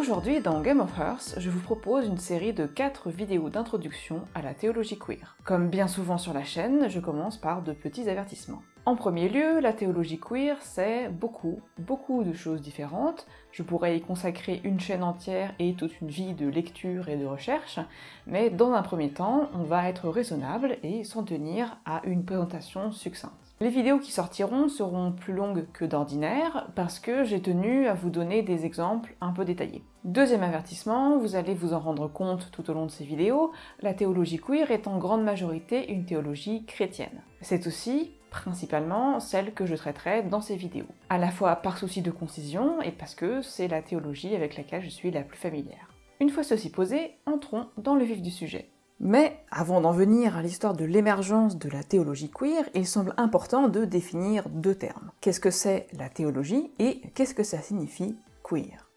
Aujourd'hui, dans Game of Hearth, je vous propose une série de 4 vidéos d'introduction à la théologie queer. Comme bien souvent sur la chaîne, je commence par de petits avertissements. En premier lieu, la théologie queer, c'est beaucoup, beaucoup de choses différentes. Je pourrais y consacrer une chaîne entière et toute une vie de lecture et de recherche, mais dans un premier temps, on va être raisonnable et s'en tenir à une présentation succincte. Les vidéos qui sortiront seront plus longues que d'ordinaire parce que j'ai tenu à vous donner des exemples un peu détaillés. Deuxième avertissement, vous allez vous en rendre compte tout au long de ces vidéos, la théologie queer est en grande majorité une théologie chrétienne. C'est aussi, principalement, celle que je traiterai dans ces vidéos. À la fois par souci de concision et parce que c'est la théologie avec laquelle je suis la plus familière. Une fois ceci posé, entrons dans le vif du sujet. Mais avant d'en venir à l'histoire de l'émergence de la théologie queer, il semble important de définir deux termes. Qu'est-ce que c'est la théologie et qu'est-ce que ça signifie queer?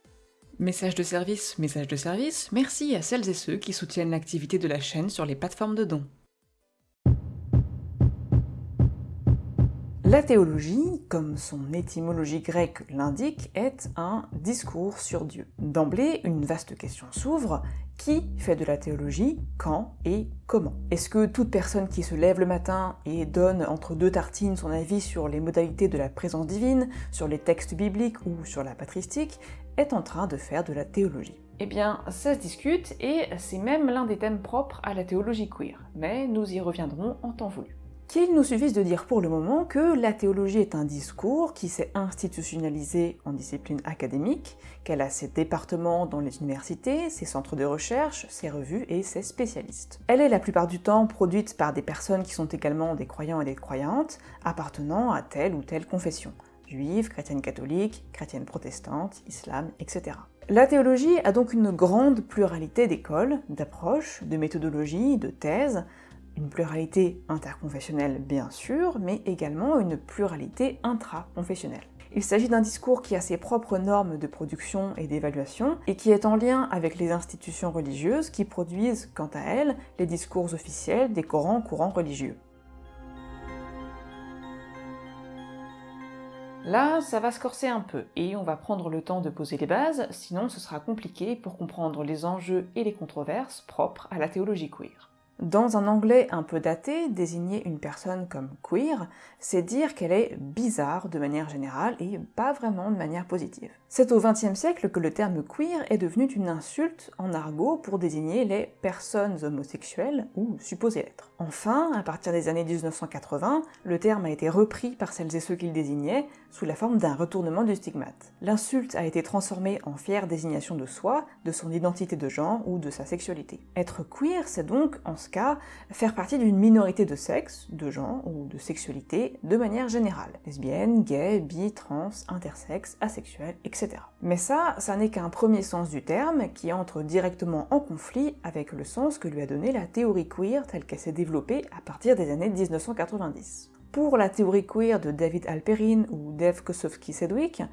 Message de service, message de service, merci à celles et ceux qui soutiennent l'activité de la chaîne sur les plateformes de dons. La théologie, comme son étymologie grecque l'indique, est un discours sur Dieu. D'emblée, une vaste question s'ouvre, qui fait de la théologie, quand et comment? Est-ce que toute personne qui se lève le matin et donne entre deux tartines son avis sur les modalités de la présence divine, sur les textes bibliques ou sur la patristique, est en train de faire de la théologie? Eh bien, ça se discute, et c'est même l'un des thèmes propres à la théologie queer, mais nous y reviendrons en temps voulu qu'il nous suffise de dire pour le moment que la théologie est un discours qui s'est institutionnalisé en discipline académique, qu'elle a ses départements dans les universités, ses centres de recherche, ses revues et ses spécialistes. Elle est la plupart du temps produite par des personnes qui sont également des croyants et des croyantes, appartenant à telle ou telle confession, juive, chrétienne catholique, chrétienne protestante, islam, etc. La théologie a donc une grande pluralité d'écoles, d'approches, de méthodologies, de thèses, une pluralité interconfessionnelle bien sûr, mais également une pluralité intraconfessionnelle. Il s'agit d'un discours qui a ses propres normes de production et d'évaluation, et qui est en lien avec les institutions religieuses qui produisent, quant à elles, les discours officiels des grands courants religieux. Là, ça va se corser un peu, et on va prendre le temps de poser les bases, sinon ce sera compliqué pour comprendre les enjeux et les controverses propres à la théologie queer. Dans un anglais un peu daté, désigner une personne comme queer, c'est dire qu'elle est bizarre de manière générale et pas vraiment de manière positive. C'est au XXe siècle que le terme queer est devenu une insulte en argot pour désigner les personnes homosexuelles ou supposées l'être. Enfin, à partir des années 1980, le terme a été repris par celles et ceux qu'il désignait sous la forme d'un retournement du stigmate. L'insulte a été transformée en fière désignation de soi, de son identité de genre ou de sa sexualité. Être queer, c'est donc, en ce cas, faire partie d'une minorité de sexe, de genre ou de sexualité de manière générale. Lesbienne, gay, bi, trans, intersexe, asexuel, etc. Mais ça, ça n'est qu'un premier sens du terme qui entre directement en conflit avec le sens que lui a donné la théorie queer telle qu'elle s'est développée à partir des années 1990. Pour la théorie queer de David Alperin ou Dave Kosofsky-Sedgwick,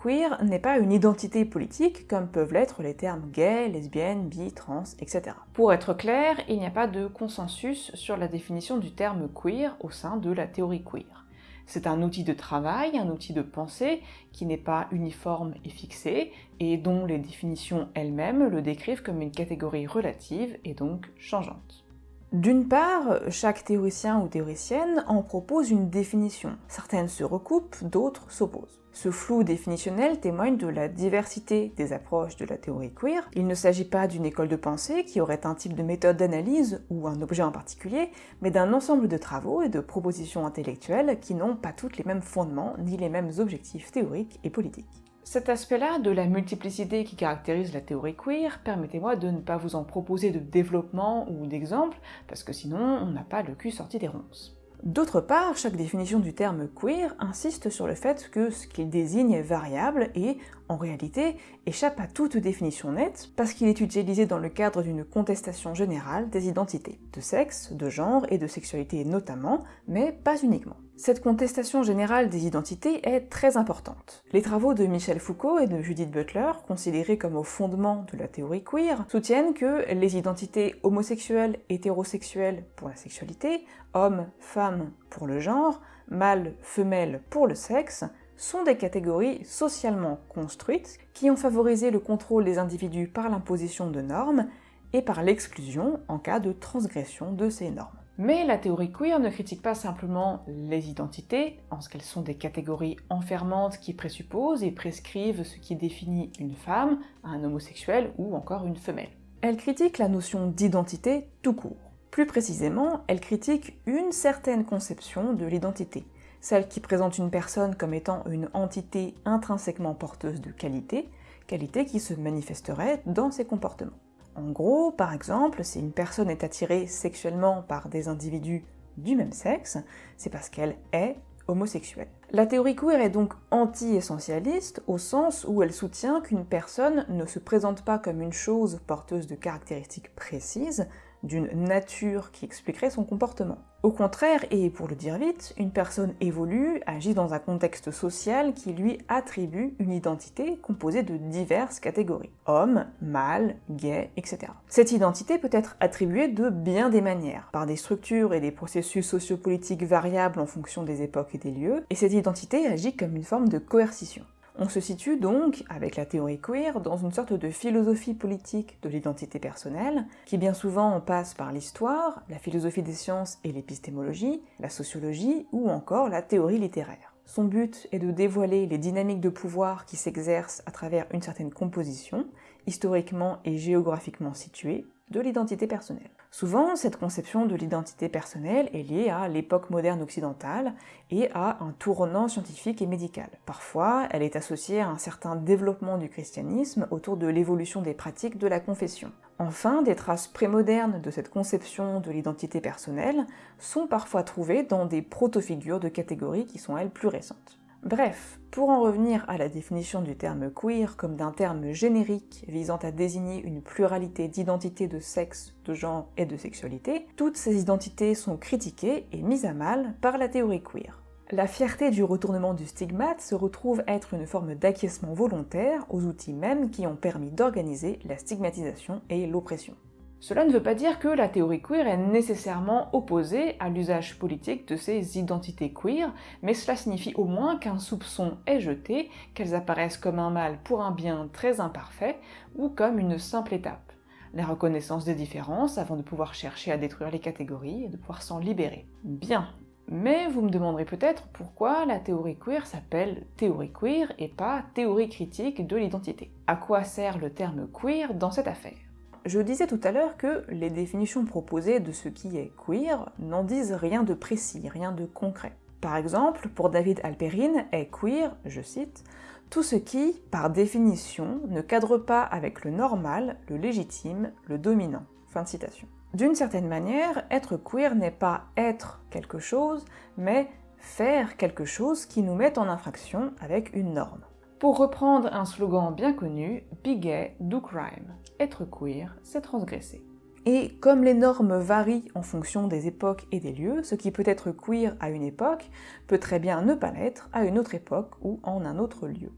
queer n'est pas une identité politique comme peuvent l'être les termes gay, lesbienne, bi, trans, etc. Pour être clair, il n'y a pas de consensus sur la définition du terme queer au sein de la théorie queer. C'est un outil de travail, un outil de pensée qui n'est pas uniforme et fixé, et dont les définitions elles-mêmes le décrivent comme une catégorie relative et donc changeante. D'une part, chaque théoricien ou théoricienne en propose une définition. Certaines se recoupent, d'autres s'opposent. Ce flou définitionnel témoigne de la diversité des approches de la théorie queer. Il ne s'agit pas d'une école de pensée qui aurait un type de méthode d'analyse ou un objet en particulier, mais d'un ensemble de travaux et de propositions intellectuelles qui n'ont pas toutes les mêmes fondements ni les mêmes objectifs théoriques et politiques. Cet aspect-là de la multiplicité qui caractérise la théorie queer, permettez-moi de ne pas vous en proposer de développement ou d'exemple, parce que sinon on n'a pas le cul sorti des ronces. D'autre part, chaque définition du terme queer insiste sur le fait que ce qu'il désigne est variable et, en réalité, échappe à toute définition nette parce qu'il est utilisé dans le cadre d'une contestation générale des identités, de sexe, de genre et de sexualité notamment, mais pas uniquement. Cette contestation générale des identités est très importante. Les travaux de Michel Foucault et de Judith Butler, considérés comme au fondement de la théorie queer, soutiennent que les identités homosexuelles, hétérosexuelles pour la sexualité, homme, femme pour le genre, mâle, femelle pour le sexe, sont des catégories socialement construites qui ont favorisé le contrôle des individus par l'imposition de normes et par l'exclusion en cas de transgression de ces normes. Mais la théorie queer ne critique pas simplement les identités, en ce qu'elles sont des catégories enfermantes qui présupposent et prescrivent ce qui définit une femme, un homosexuel ou encore une femelle. Elle critique la notion d'identité tout court. Plus précisément, elle critique une certaine conception de l'identité, celle qui présente une personne comme étant une entité intrinsèquement porteuse de qualité, qualité qui se manifesterait dans ses comportements. En gros, par exemple, si une personne est attirée sexuellement par des individus du même sexe, c'est parce qu'elle est homosexuelle. La théorie queer est donc anti-essentialiste au sens où elle soutient qu'une personne ne se présente pas comme une chose porteuse de caractéristiques précises, d'une nature qui expliquerait son comportement. Au contraire, et pour le dire vite, une personne évolue, agit dans un contexte social qui lui attribue une identité composée de diverses catégories. Homme, mâle, gay, etc. Cette identité peut être attribuée de bien des manières, par des structures et des processus sociopolitiques variables en fonction des époques et des lieux, et cette identité agit comme une forme de coercition. On se situe donc, avec la théorie queer, dans une sorte de philosophie politique de l'identité personnelle, qui bien souvent passe par l'histoire, la philosophie des sciences et l'épistémologie, la sociologie ou encore la théorie littéraire. Son but est de dévoiler les dynamiques de pouvoir qui s'exercent à travers une certaine composition, historiquement et géographiquement située, de l'identité personnelle. Souvent, cette conception de l'identité personnelle est liée à l'époque moderne occidentale et à un tournant scientifique et médical. Parfois, elle est associée à un certain développement du christianisme autour de l'évolution des pratiques de la confession. Enfin, des traces prémodernes de cette conception de l'identité personnelle sont parfois trouvées dans des proto-figures de catégories qui sont elles plus récentes. Bref, pour en revenir à la définition du terme queer comme d'un terme générique visant à désigner une pluralité d'identités de sexe, de genre et de sexualité, toutes ces identités sont critiquées et mises à mal par la théorie queer. La fierté du retournement du stigmate se retrouve être une forme d'acquiescement volontaire aux outils mêmes qui ont permis d'organiser la stigmatisation et l'oppression. Cela ne veut pas dire que la théorie queer est nécessairement opposée à l'usage politique de ces identités queer, mais cela signifie au moins qu'un soupçon est jeté, qu'elles apparaissent comme un mal pour un bien très imparfait, ou comme une simple étape. La reconnaissance des différences avant de pouvoir chercher à détruire les catégories et de pouvoir s'en libérer. Bien, mais vous me demanderez peut-être pourquoi la théorie queer s'appelle théorie queer et pas théorie critique de l'identité. À quoi sert le terme queer dans cette affaire? Je disais tout à l'heure que les définitions proposées de ce qui est queer n'en disent rien de précis, rien de concret. Par exemple, pour David Alperin, est queer, je cite, tout ce qui, par définition, ne cadre pas avec le normal, le légitime, le dominant. D'une certaine manière, être queer n'est pas être quelque chose, mais faire quelque chose qui nous met en infraction avec une norme. Pour reprendre un slogan bien connu, gay, do crime. Être queer, c'est transgresser. Et comme les normes varient en fonction des époques et des lieux, ce qui peut être queer à une époque peut très bien ne pas l'être à une autre époque ou en un autre lieu.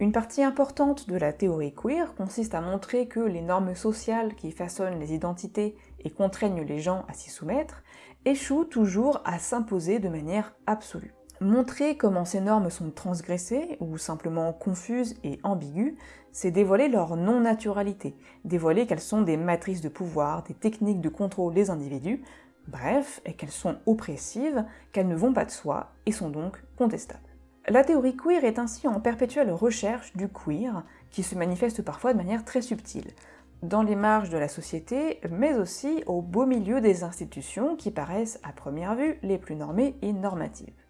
Une partie importante de la théorie queer consiste à montrer que les normes sociales qui façonnent les identités et contraignent les gens à s'y soumettre échouent toujours à s'imposer de manière absolue. Montrer comment ces normes sont transgressées, ou simplement confuses et ambiguës, c'est dévoiler leur non-naturalité, dévoiler qu'elles sont des matrices de pouvoir, des techniques de contrôle des individus, bref, et qu'elles sont oppressives, qu'elles ne vont pas de soi, et sont donc contestables. La théorie queer est ainsi en perpétuelle recherche du queer, qui se manifeste parfois de manière très subtile, dans les marges de la société, mais aussi au beau milieu des institutions qui paraissent à première vue les plus normées et normatives.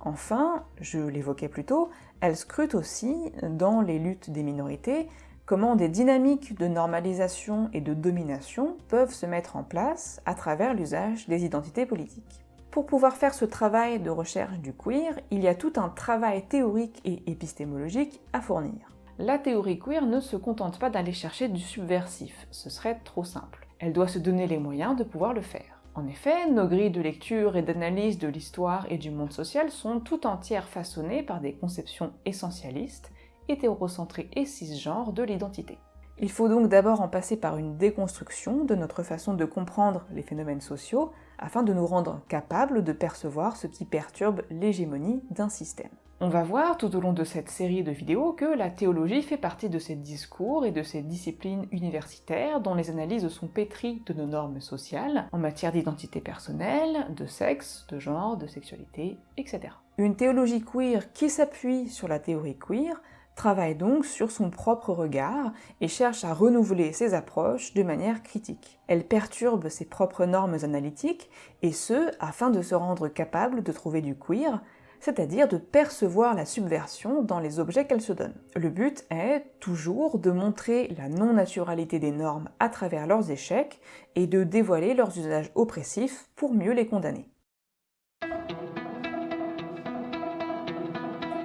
Enfin, je l'évoquais plus tôt, elle scrute aussi, dans les luttes des minorités, comment des dynamiques de normalisation et de domination peuvent se mettre en place à travers l'usage des identités politiques. Pour pouvoir faire ce travail de recherche du queer, il y a tout un travail théorique et épistémologique à fournir. La théorie queer ne se contente pas d'aller chercher du subversif, ce serait trop simple. Elle doit se donner les moyens de pouvoir le faire. En effet, nos grilles de lecture et d'analyse de l'histoire et du monde social sont tout entières façonnées par des conceptions essentialistes, hétérocentrées et cisgenres de l'identité. Il faut donc d'abord en passer par une déconstruction de notre façon de comprendre les phénomènes sociaux, afin de nous rendre capables de percevoir ce qui perturbe l'hégémonie d'un système. On va voir tout au long de cette série de vidéos que la théologie fait partie de ces discours et de ces disciplines universitaires dont les analyses sont pétries de nos normes sociales en matière d'identité personnelle, de sexe, de genre, de sexualité, etc. Une théologie queer qui s'appuie sur la théorie queer travaille donc sur son propre regard et cherche à renouveler ses approches de manière critique. Elle perturbe ses propres normes analytiques, et ce, afin de se rendre capable de trouver du queer, c'est-à-dire de percevoir la subversion dans les objets qu'elle se donne. Le but est, toujours, de montrer la non-naturalité des normes à travers leurs échecs et de dévoiler leurs usages oppressifs pour mieux les condamner.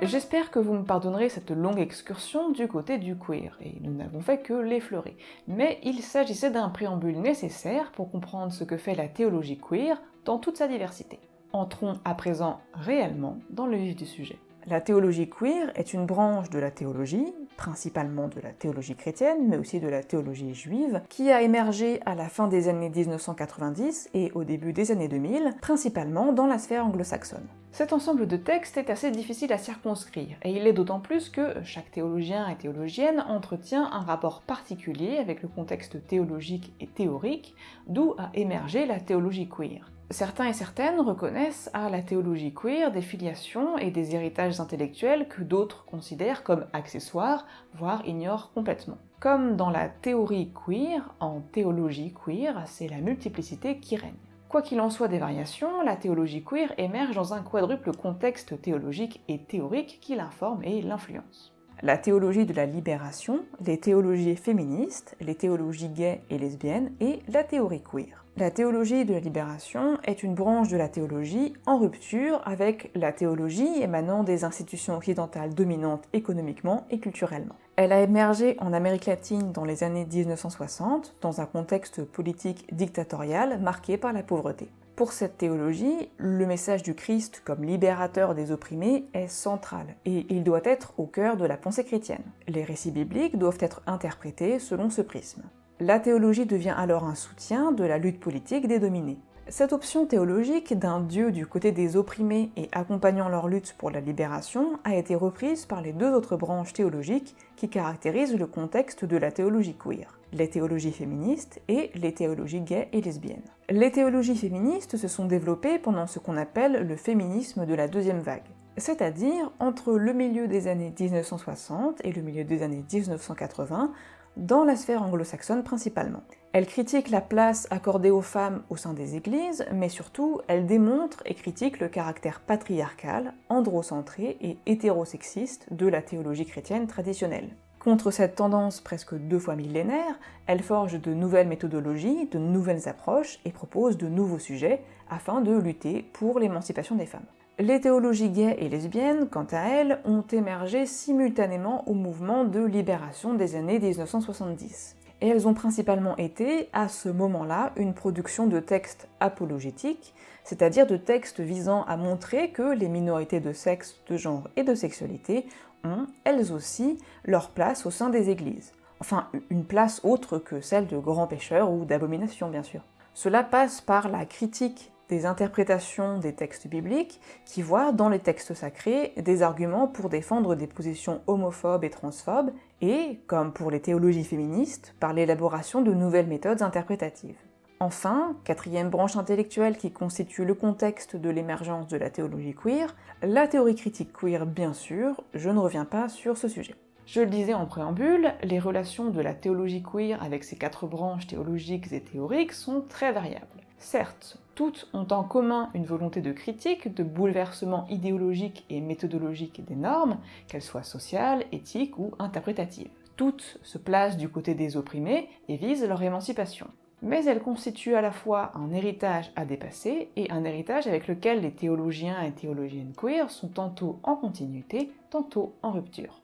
J'espère que vous me pardonnerez cette longue excursion du côté du queer, et nous n'avons fait que l'effleurer. Mais il s'agissait d'un préambule nécessaire pour comprendre ce que fait la théologie queer dans toute sa diversité. Entrons à présent réellement dans le vif du sujet. La théologie queer est une branche de la théologie, principalement de la théologie chrétienne, mais aussi de la théologie juive, qui a émergé à la fin des années 1990 et au début des années 2000, principalement dans la sphère anglo-saxonne. Cet ensemble de textes est assez difficile à circonscrire, et il est d'autant plus que chaque théologien et théologienne entretient un rapport particulier avec le contexte théologique et théorique, d'où a émergé la théologie queer. Certains et certaines reconnaissent à la théologie queer des filiations et des héritages intellectuels que d'autres considèrent comme accessoires, voire ignorent complètement. Comme dans la théorie queer, en théologie queer, c'est la multiplicité qui règne. Quoi qu'il en soit des variations, la théologie queer émerge dans un quadruple contexte théologique et théorique qui l'informe et l'influence. La théologie de la libération, les théologies féministes, les théologies gays et lesbiennes, et la théorie queer. La théologie de la libération est une branche de la théologie en rupture avec la théologie émanant des institutions occidentales dominantes économiquement et culturellement. Elle a émergé en Amérique latine dans les années 1960, dans un contexte politique dictatorial marqué par la pauvreté. Pour cette théologie, le message du Christ comme libérateur des opprimés est central, et il doit être au cœur de la pensée chrétienne. Les récits bibliques doivent être interprétés selon ce prisme. La théologie devient alors un soutien de la lutte politique des dominés. Cette option théologique d'un Dieu du côté des opprimés et accompagnant leur lutte pour la libération a été reprise par les deux autres branches théologiques qui caractérisent le contexte de la théologie queer, les théologies féministes et les théologies gays et lesbiennes. Les théologies féministes se sont développées pendant ce qu'on appelle le féminisme de la deuxième vague, c'est-à-dire entre le milieu des années 1960 et le milieu des années 1980, dans la sphère anglo-saxonne principalement. Elle critique la place accordée aux femmes au sein des églises, mais surtout, elle démontre et critique le caractère patriarcal, androcentré et hétérosexiste de la théologie chrétienne traditionnelle. Contre cette tendance presque deux fois millénaire, elle forge de nouvelles méthodologies, de nouvelles approches et propose de nouveaux sujets afin de lutter pour l'émancipation des femmes. Les théologies gays et lesbiennes, quant à elles, ont émergé simultanément au mouvement de libération des années 1970. Et elles ont principalement été, à ce moment-là, une production de textes apologétiques, c'est-à-dire de textes visant à montrer que les minorités de sexe, de genre et de sexualité ont, elles aussi, leur place au sein des églises. Enfin, une place autre que celle de grands pécheurs ou d'abominations, bien sûr. Cela passe par la critique des interprétations des textes bibliques qui voient dans les textes sacrés des arguments pour défendre des positions homophobes et transphobes, et, comme pour les théologies féministes, par l'élaboration de nouvelles méthodes interprétatives. Enfin, quatrième branche intellectuelle qui constitue le contexte de l'émergence de la théologie queer, la théorie critique queer bien sûr, je ne reviens pas sur ce sujet. Je le disais en préambule, les relations de la théologie queer avec ses quatre branches théologiques et théoriques sont très variables. Certes, toutes ont en commun une volonté de critique, de bouleversement idéologique et méthodologique des normes, qu'elles soient sociales, éthiques ou interprétatives. Toutes se placent du côté des opprimés et visent leur émancipation. Mais elles constituent à la fois un héritage à dépasser et un héritage avec lequel les théologiens et théologiennes queer sont tantôt en continuité, tantôt en rupture.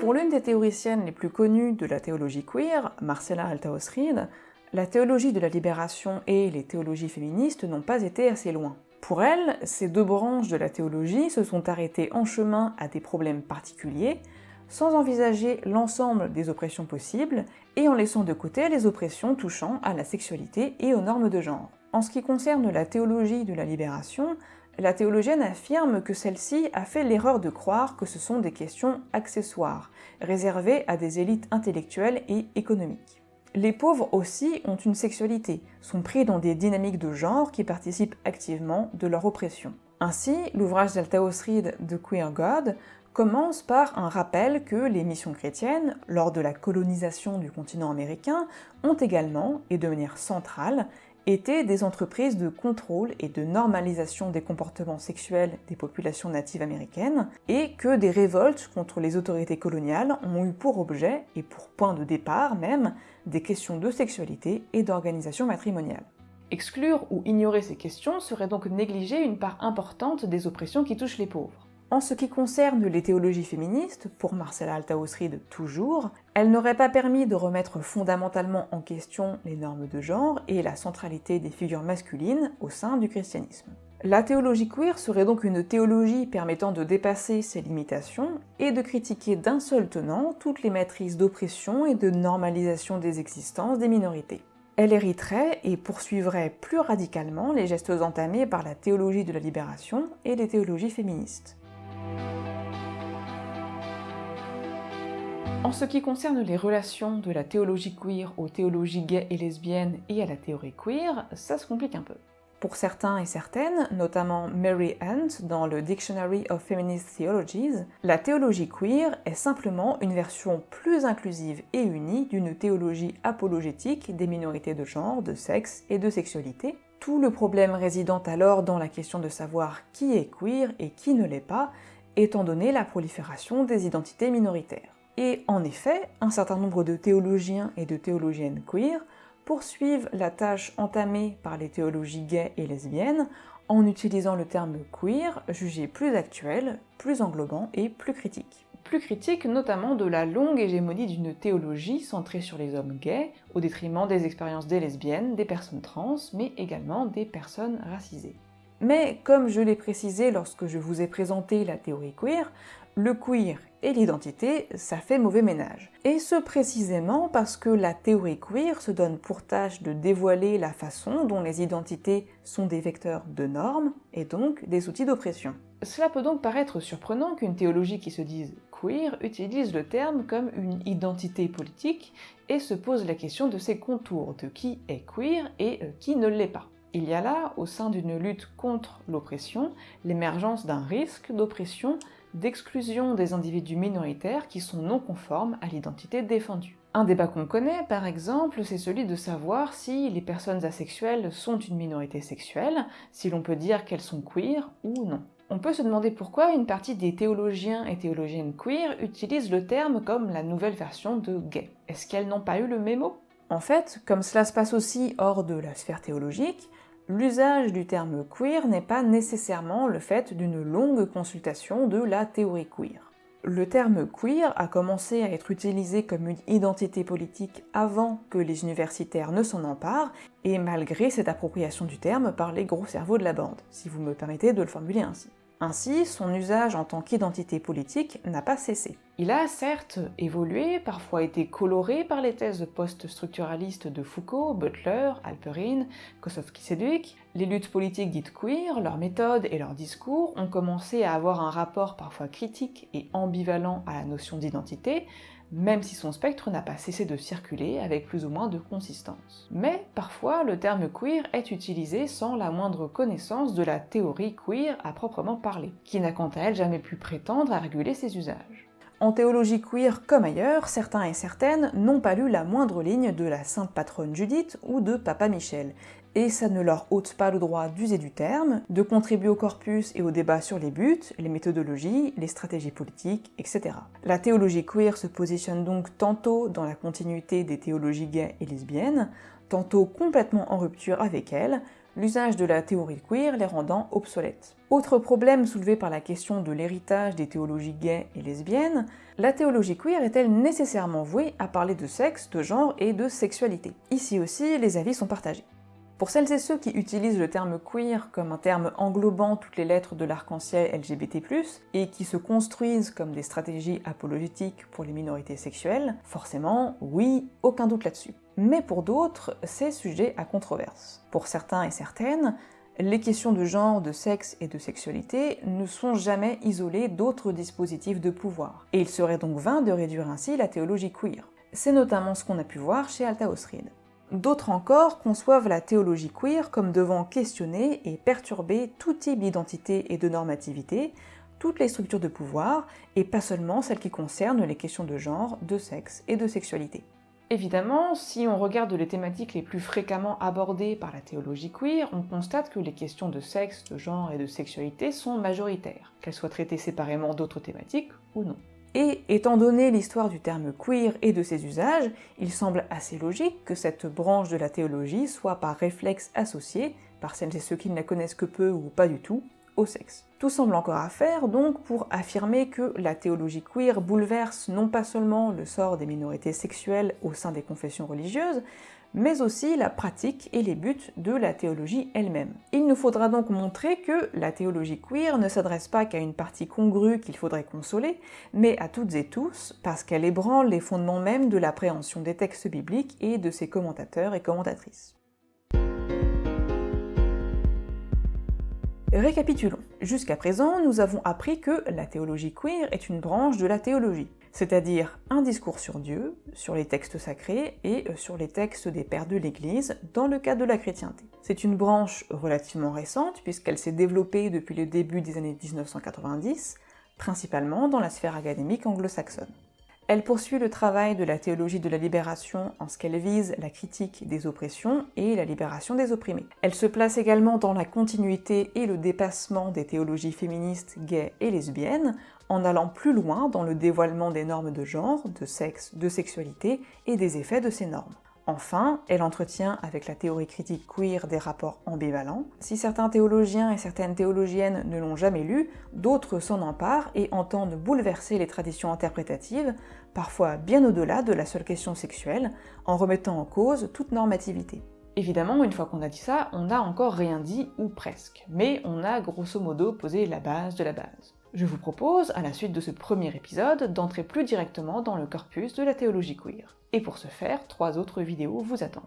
Pour l'une des théoriciennes les plus connues de la théologie queer, Marcella Altaos-Reed, la théologie de la libération et les théologies féministes n'ont pas été assez loin. Pour elle, ces deux branches de la théologie se sont arrêtées en chemin à des problèmes particuliers, sans envisager l'ensemble des oppressions possibles, et en laissant de côté les oppressions touchant à la sexualité et aux normes de genre. En ce qui concerne la théologie de la libération, la théologienne affirme que celle-ci a fait l'erreur de croire que ce sont des questions accessoires, réservées à des élites intellectuelles et économiques. Les pauvres aussi ont une sexualité, sont pris dans des dynamiques de genre qui participent activement de leur oppression. Ainsi, l'ouvrage d'Altaos Reed de Queer God commence par un rappel que les missions chrétiennes, lors de la colonisation du continent américain, ont également, et de manière centrale, étaient des entreprises de contrôle et de normalisation des comportements sexuels des populations natives américaines, et que des révoltes contre les autorités coloniales ont eu pour objet, et pour point de départ même, des questions de sexualité et d'organisation matrimoniale. Exclure ou ignorer ces questions serait donc négliger une part importante des oppressions qui touchent les pauvres. En ce qui concerne les théologies féministes, pour Marcella Altaos-Reed toujours, elles n'auraient pas permis de remettre fondamentalement en question les normes de genre et la centralité des figures masculines au sein du christianisme. La théologie queer serait donc une théologie permettant de dépasser ces limitations et de critiquer d'un seul tenant toutes les matrices d'oppression et de normalisation des existences des minorités. Elle hériterait et poursuivrait plus radicalement les gestes entamés par la théologie de la libération et les théologies féministes. En ce qui concerne les relations de la théologie queer aux théologies gays et lesbiennes et à la théorie queer, ça se complique un peu. Pour certains et certaines, notamment Mary Hunt dans le Dictionary of Feminist Theologies, la théologie queer est simplement une version plus inclusive et unie d'une théologie apologétique des minorités de genre, de sexe et de sexualité, tout le problème résidant alors dans la question de savoir qui est queer et qui ne l'est pas, étant donné la prolifération des identités minoritaires. Et en effet, un certain nombre de théologiens et de théologiennes queer poursuivent la tâche entamée par les théologies gays et lesbiennes en utilisant le terme queer jugé plus actuel, plus englobant et plus critique. Plus critique notamment de la longue hégémonie d'une théologie centrée sur les hommes gays, au détriment des expériences des lesbiennes, des personnes trans, mais également des personnes racisées. Mais comme je l'ai précisé lorsque je vous ai présenté la théorie queer, le queer et l'identité, ça fait mauvais ménage. Et ce précisément parce que la théorie queer se donne pour tâche de dévoiler la façon dont les identités sont des vecteurs de normes, et donc des outils d'oppression. Cela peut donc paraître surprenant qu'une théologie qui se dise queer utilise le terme comme une identité politique et se pose la question de ses contours, de qui est queer et euh, qui ne l'est pas. Il y a là, au sein d'une lutte contre l'oppression, l'émergence d'un risque d'oppression d'exclusion des individus minoritaires qui sont non conformes à l'identité défendue. Un débat qu'on connaît, par exemple, c'est celui de savoir si les personnes asexuelles sont une minorité sexuelle, si l'on peut dire qu'elles sont queer ou non. On peut se demander pourquoi une partie des théologiens et théologiennes queer utilisent le terme comme la nouvelle version de gay. Est-ce qu'elles n'ont pas eu le mémo En fait, comme cela se passe aussi hors de la sphère théologique, l'usage du terme queer n'est pas nécessairement le fait d'une longue consultation de la théorie queer. Le terme queer a commencé à être utilisé comme une identité politique avant que les universitaires ne s'en emparent, et malgré cette appropriation du terme par les gros cerveaux de la bande, si vous me permettez de le formuler ainsi. Ainsi, son usage en tant qu'identité politique n'a pas cessé. Il a certes évolué, parfois été coloré par les thèses post-structuralistes de Foucault, Butler, Alperin, Kosowski-Sedgwick. Les luttes politiques dites queer, leurs méthodes et leurs discours ont commencé à avoir un rapport parfois critique et ambivalent à la notion d'identité, même si son spectre n'a pas cessé de circuler avec plus ou moins de consistance. Mais parfois, le terme queer est utilisé sans la moindre connaissance de la théorie queer à proprement parler, qui n'a quant à elle jamais pu prétendre à réguler ses usages. En théologie queer comme ailleurs, certains et certaines n'ont pas lu la moindre ligne de la sainte patronne Judith ou de Papa Michel, et ça ne leur ôte pas le droit d'user du terme, de contribuer au corpus et au débat sur les buts, les méthodologies, les stratégies politiques, etc. La théologie queer se positionne donc tantôt dans la continuité des théologies gays et lesbiennes, tantôt complètement en rupture avec elles, l'usage de la théorie queer les rendant obsolètes. Autre problème soulevé par la question de l'héritage des théologies gays et lesbiennes, la théologie queer est-elle nécessairement vouée à parler de sexe, de genre et de sexualité? Ici aussi, les avis sont partagés. Pour celles et ceux qui utilisent le terme queer comme un terme englobant toutes les lettres de l'arc-en-ciel LGBT+, et qui se construisent comme des stratégies apologétiques pour les minorités sexuelles, forcément, oui, aucun doute là-dessus. mais pour d'autres, c'est sujet à controverse. Pour certains et certaines, les questions de genre, de sexe et de sexualité ne sont jamais isolées d'autres dispositifs de pouvoir, et il serait donc vain de réduire ainsi la théologie queer. C'est notamment ce qu'on a pu voir chez Altaos Reed. D'autres encore conçoivent la théologie queer comme devant questionner et perturber tout type d'identité et de normativité, toutes les structures de pouvoir, et pas seulement celles qui concernent les questions de genre, de sexe et de sexualité. Évidemment, si on regarde les thématiques les plus fréquemment abordées par la théologie queer, on constate que les questions de sexe, de genre et de sexualité sont majoritaires, qu'elles soient traitées séparément d'autres thématiques ou non. Et étant donné l'histoire du terme queer et de ses usages, il semble assez logique que cette branche de la théologie soit par réflexe associée, par celles et ceux qui ne la connaissent que peu ou pas du tout, au sexe. Tout semble encore à faire donc pour affirmer que la théologie queer bouleverse non pas seulement le sort des minorités sexuelles au sein des confessions religieuses, mais aussi la pratique et les buts de la théologie elle-même. Il nous faudra donc montrer que la théologie queer ne s'adresse pas qu'à une partie congrue qu'il faudrait consoler, mais à toutes et tous, parce qu'elle ébranle les fondements même de l'appréhension des textes bibliques et de ses commentateurs et commentatrices. Récapitulons. Jusqu'à présent, nous avons appris que la théologie queer est une branche de la théologie, c'est-à-dire un discours sur Dieu, sur les textes sacrés et euh, sur les textes des pères de l'Église dans le cadre de la chrétienté. C'est une branche relativement récente puisqu'elle s'est développée depuis le début des années 1990, principalement dans la sphère académique anglo-saxonne. Elle poursuit le travail de la théologie de la libération en ce qu'elle vise la critique des oppressions et la libération des opprimés. Elle se place également dans la continuité et le dépassement des théologies féministes, gays et lesbiennes, en allant plus loin dans le dévoilement des normes de genre, de sexe, de sexualité et des effets de ces normes. Enfin, elle entretient avec la théorie critique queer des rapports ambivalents. Si certains théologiens et certaines théologiennes ne l'ont jamais lu, d'autres s'en emparent et entendent bouleverser les traditions interprétatives, parfois bien au-delà de la seule question sexuelle, en remettant en cause toute normativité. Évidemment, une fois qu'on a dit ça, on n'a encore rien dit, ou presque, mais on a grosso modo posé la base de la base. Je vous propose, à la suite de ce premier épisode, d'entrer plus directement dans le corpus de la théologie queer. Et pour ce faire, trois autres vidéos vous attendent.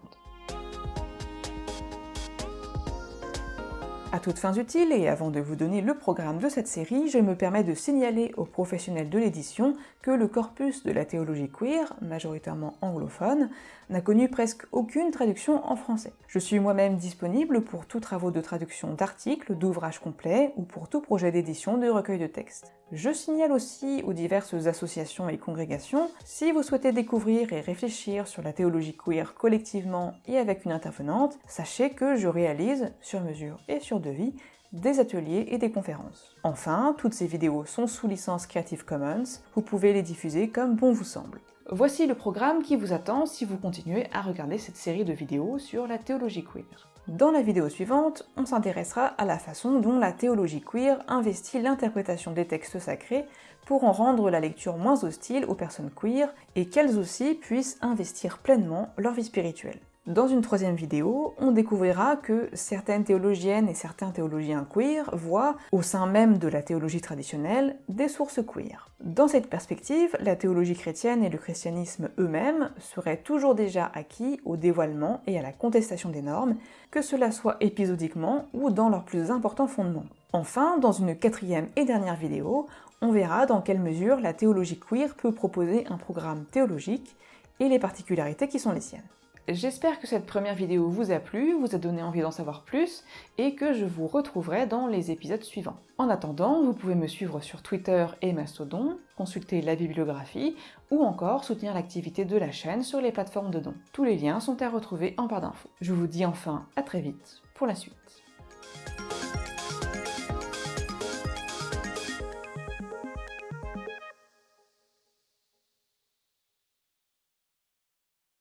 À toutes fins utiles, et avant de vous donner le programme de cette série, je me permets de signaler aux professionnels de l'édition que le corpus de la théologie queer, majoritairement anglophone, n'a connu presque aucune traduction en français. Je suis moi-même disponible pour tous travaux de traduction d'articles, d'ouvrages complets ou pour tout projet d'édition de recueil de textes. Je signale aussi aux diverses associations et congrégations, si vous souhaitez découvrir et réfléchir sur la théologie queer collectivement et avec une intervenante, sachez que je réalise, sur mesure et sur devis, des ateliers et des conférences. Enfin, toutes ces vidéos sont sous licence Creative Commons, vous pouvez les diffuser comme bon vous semble. Voici le programme qui vous attend si vous continuez à regarder cette série de vidéos sur la théologie queer. Dans la vidéo suivante, on s'intéressera à la façon dont la théologie queer investit l'interprétation des textes sacrés pour en rendre la lecture moins hostile aux personnes queer et qu'elles aussi puissent investir pleinement leur vie spirituelle. Dans une troisième vidéo, on découvrira que certaines théologiennes et certains théologiens queer voient, au sein même de la théologie traditionnelle, des sources queer. Dans cette perspective, la théologie chrétienne et le christianisme eux-mêmes seraient toujours déjà acquis au dévoilement et à la contestation des normes, que cela soit épisodiquement ou dans leurs plus importants fondements. Enfin, dans une quatrième et dernière vidéo, on verra dans quelle mesure la théologie queer peut proposer un programme théologique et les particularités qui sont les siennes. J'espère que cette première vidéo vous a plu, vous a donné envie d'en savoir plus, et que je vous retrouverai dans les épisodes suivants. En attendant, vous pouvez me suivre sur Twitter et Mastodon, consulter la bibliographie, ou encore soutenir l'activité de la chaîne sur les plateformes de dons. Tous les liens sont à retrouver en barre d'infos. Je vous dis enfin à très vite pour la suite.